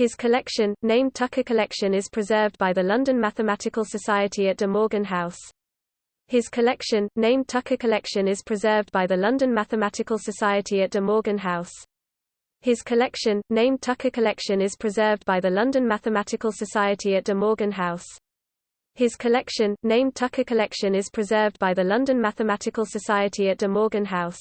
His collection, named Tucker Collection is preserved by the London Mathematical Society at De Morgan House. His collection, named Tucker Collection is preserved by the London Mathematical Society at De Morgan House. His collection, named Tucker Collection is preserved by the London Mathematical Society at De Morgan House. His collection, named Tucker Collection is preserved by the London Mathematical Society at De Morgan House.